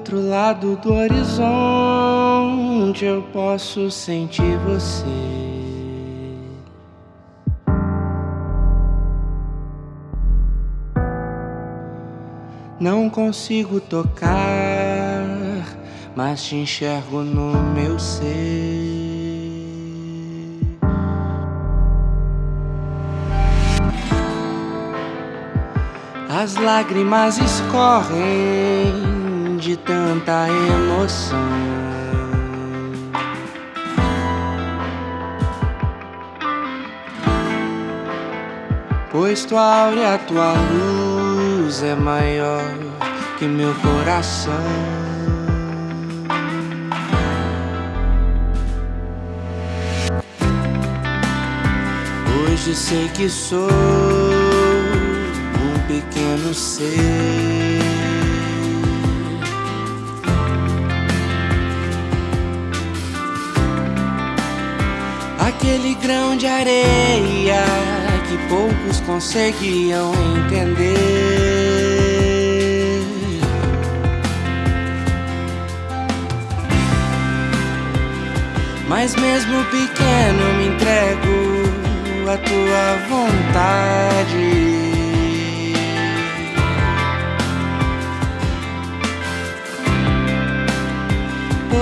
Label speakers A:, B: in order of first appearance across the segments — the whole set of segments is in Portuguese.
A: outro lado do horizonte eu posso sentir você. Não consigo tocar, mas te enxergo no meu ser. As lágrimas escorrem tanta emoção. Pois tua áurea, tua luz é maior que meu coração. Hoje sei que sou pequeno ser. Aquele grão de areia que poucos conseguiam entender. Mas mesmo pequeno me entrego à tua vontade.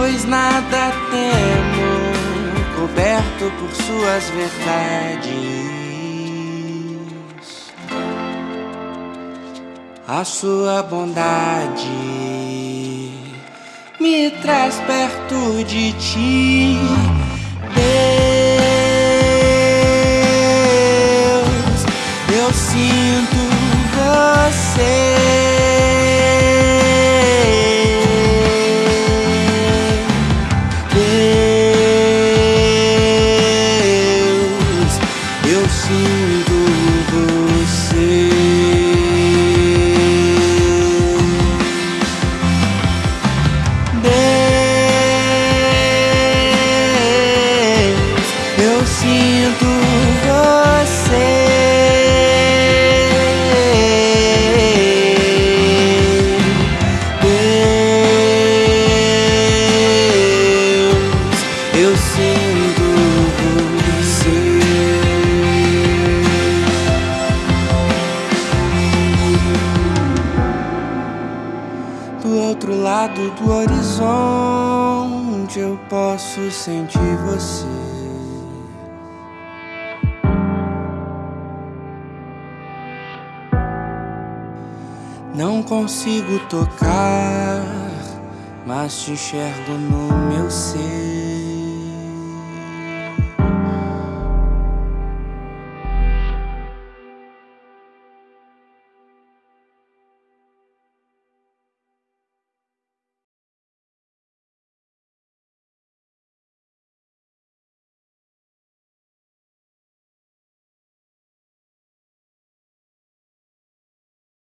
A: pois nada temo, por suas verdades. A sua bondade me traz perto de ti, Deus. Eu sinto você. Sentir você. Não consigo tocar, mas te enxergo no meu ser.